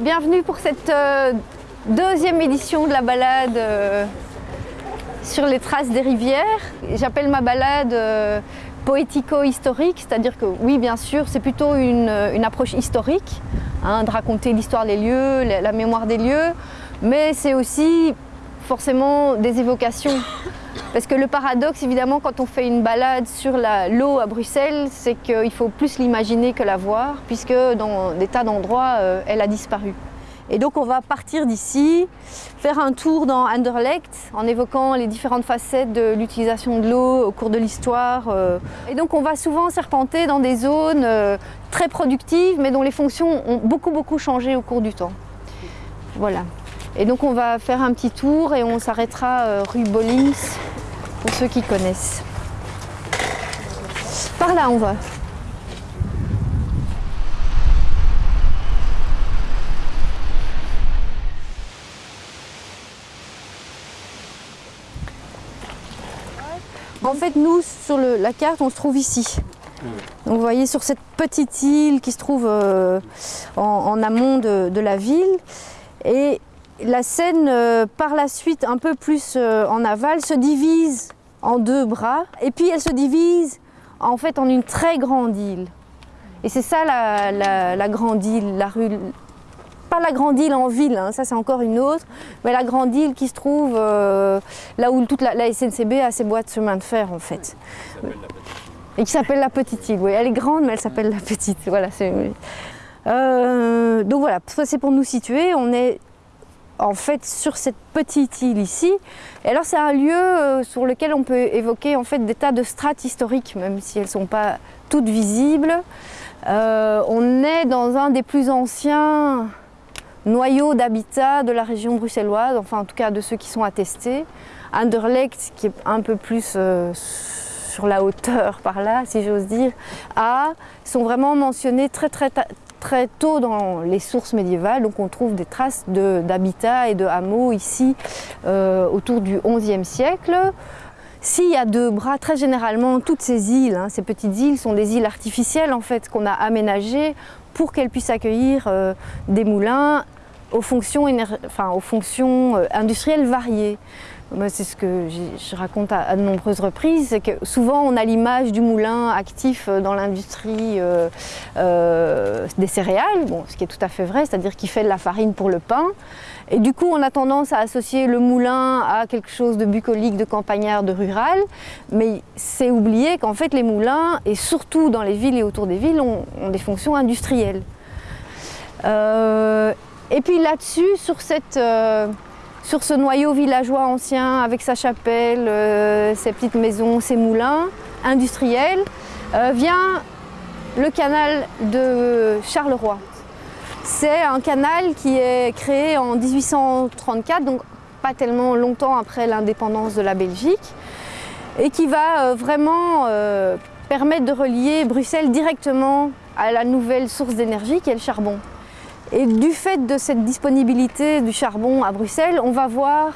Bienvenue pour cette euh, deuxième édition de la balade euh, sur les traces des rivières. J'appelle ma balade euh, poético-historique, c'est-à-dire que oui, bien sûr, c'est plutôt une, approche historique, hein, de raconter l'histoire des lieux, la mémoire des lieux, mais c'est aussi forcément des évocations. Parce que le paradoxe, évidemment, quand on fait une balade sur l'eau à Bruxelles, c'est qu'il faut plus l'imaginer que la voir, puisque dans des tas d'endroits, euh, elle a disparu. Et donc on va partir d'ici, faire un tour dans Anderlecht en évoquant les différentes facettes de l'utilisation de l'eau au cours de l'histoire. Euh. Et donc on va souvent serpenter dans des zones euh, très productives mais dont les fonctions ont beaucoup beaucoup changé au cours du temps. Voilà. Et donc on va faire un petit tour et on s'arrêtera euh, rue Bollings pour ceux qui connaissent. Par là on va. En fait, nous, sur la carte, on se trouve ici. Donc, vous voyez, sur cette petite île qui se trouve euh, en, en, amont de, de, la ville. Et la Seine, euh, par la suite, un peu plus euh, en aval, se divise en deux bras. Et puis, elle se divise en fait en une très grande île. Et c'est ça la, grande île, la rue pas la grande île en ville, hein, ça c'est encore une autre, mais la grande île qui se trouve euh, là où toute la, SNCB a ses boîtes de chemin de fer en fait. Et qui s'appelle la petite île, oui. Elle est grande mais elle s'appelle la petite, voilà. Donc voilà, ça c'est pour nous situer, on est en fait sur cette petite île ici. Alors c'est un lieu euh, sur lequel on peut évoquer en fait des tas de strates historiques, même si elles ne sont pas toutes visibles. Euh, on est dans un des plus anciens noyau d'habitat de la région bruxelloise, enfin en tout cas de ceux qui sont attestés. Anderlecht, qui est un peu plus euh, sur la hauteur par là, si j'ose dire, sont vraiment mentionnés très très très tôt dans les sources médiévales, donc on trouve des traces d'habitat et de hameaux ici euh, autour du XIe siècle. S'il y a deux bras, très généralement, toutes ces îles, hein, ces petites îles, sont des îles artificielles en fait qu'on a aménagées pour qu'elles puissent accueillir euh, des moulins aux fonctions, aux fonctions euh, industrielles variées. C'est ce que je raconte à, de nombreuses reprises, c'est que souvent on a l'image du moulin actif dans l'industrie euh, euh, des céréales, ce qui est tout à fait vrai, c'est-à-dire qu'il fait de la farine pour le pain. Et du coup, on a tendance à associer le moulin à quelque chose de bucolique, de campagnard, de rural. Mais c'est oublier qu'en fait, les moulins, et surtout dans les villes et autour des villes, ont, des fonctions industrielles. Euh, et puis là-dessus, sur cette euh, sur ce noyau villageois ancien avec sa chapelle, euh, ses petites maisons, ses moulins industriels, euh, vient le canal de Charleroi. C'est un canal qui est créé en 1834, donc pas tellement longtemps après l'indépendance de la Belgique, et qui va euh, vraiment permettre de relier Bruxelles directement à la nouvelle source d'énergie qui est le charbon. Et du fait de cette disponibilité du charbon à Bruxelles, on va voir,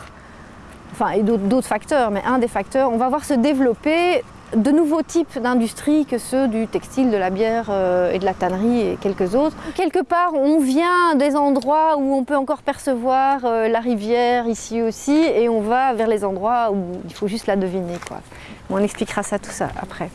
enfin et d'autres facteurs, mais un des facteurs, on va voir se développer de nouveaux types d'industries que ceux du textile, de la bière euh, et de la tannerie et quelques autres. Quelque part, on vient des endroits où on peut encore percevoir euh, la rivière ici aussi et on va vers les endroits où il faut juste la deviner. On expliquera ça tout ça après.